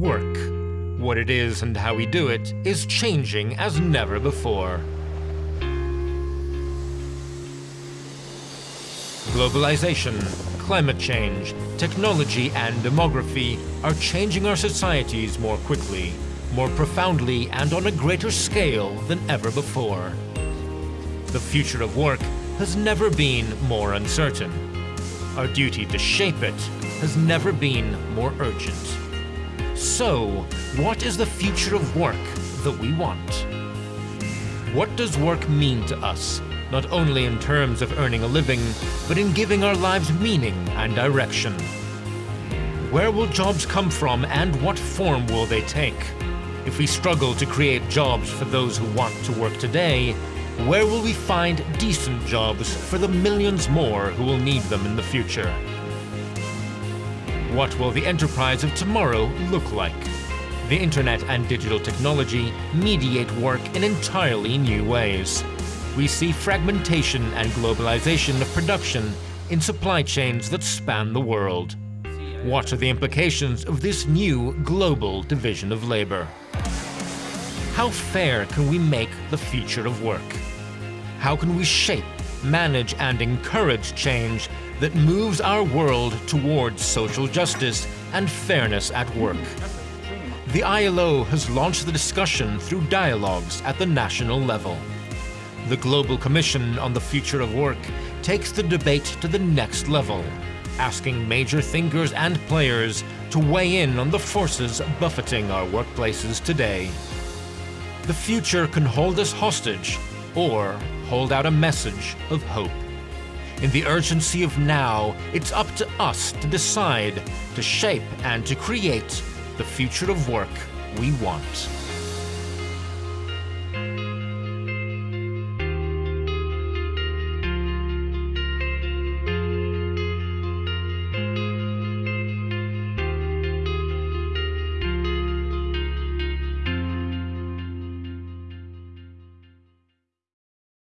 what it is and how we do it is changing as never before. Globalization, climate change, technology and demography are changing our societies more quickly, more profoundly and on a greater scale than ever before. The future of work has never been more uncertain. Our duty to shape it has never been more urgent. So, what is the future of work that we want? What does work mean to us, not only in terms of earning a living, but in giving our lives meaning and direction? Where will jobs come from and what form will they take? If we struggle to create jobs for those who want to work today, where will we find decent jobs for the millions more who will need them in the future? What will the enterprise of tomorrow look like? The internet and digital technology mediate work in entirely new ways. We see fragmentation and globalization of production in supply chains that span the world. What are the implications of this new global division of labor? How fair can we make the future of work? How can we shape, manage and encourage change that moves our world towards social justice and fairness at work? The ILO has launched the discussion through dialogues at the national level. The Global Commission on the Future of Work takes the debate to the next level, asking major thinkers and players to weigh in on the forces buffeting our workplaces today. The future can hold us hostage or hold out a message of hope. In the urgency of now, it's up to us to decide, to shape and to create the future of work we want.